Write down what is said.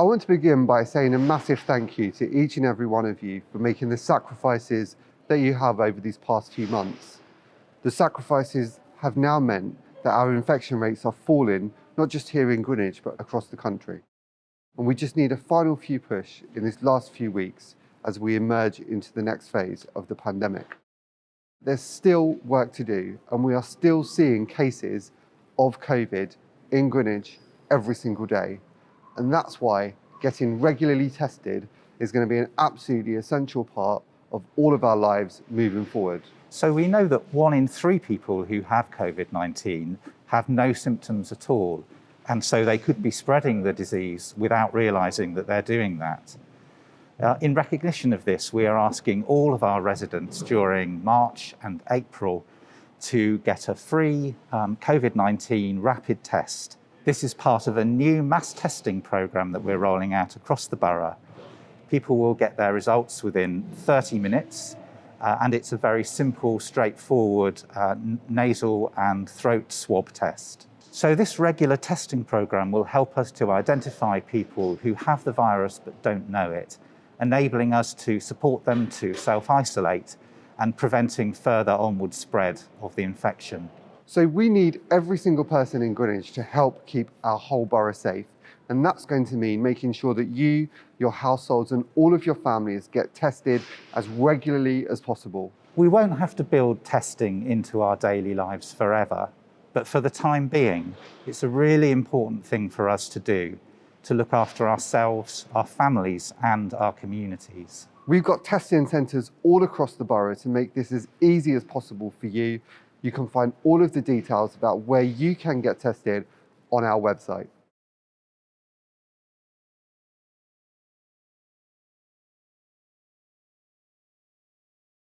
I want to begin by saying a massive thank you to each and every one of you for making the sacrifices that you have over these past few months. The sacrifices have now meant that our infection rates are falling, not just here in Greenwich, but across the country. And we just need a final few push in these last few weeks as we emerge into the next phase of the pandemic. There's still work to do, and we are still seeing cases of COVID in Greenwich every single day. And that's why getting regularly tested is going to be an absolutely essential part of all of our lives moving forward. So we know that one in three people who have COVID-19 have no symptoms at all. And so they could be spreading the disease without realizing that they're doing that. Uh, in recognition of this, we are asking all of our residents during March and April to get a free um, COVID-19 rapid test. This is part of a new mass testing program that we're rolling out across the borough. People will get their results within 30 minutes uh, and it's a very simple, straightforward uh, nasal and throat swab test. So this regular testing program will help us to identify people who have the virus but don't know it enabling us to support them to self-isolate and preventing further onward spread of the infection. So we need every single person in Greenwich to help keep our whole borough safe. And that's going to mean making sure that you, your households and all of your families get tested as regularly as possible. We won't have to build testing into our daily lives forever, but for the time being, it's a really important thing for us to do to look after ourselves, our families and our communities. We've got testing centres all across the borough to make this as easy as possible for you. You can find all of the details about where you can get tested on our website.